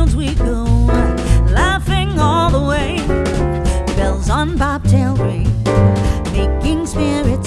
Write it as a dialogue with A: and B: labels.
A: fields we go, laughing all the way. Bells on bobtail ring, making spirits.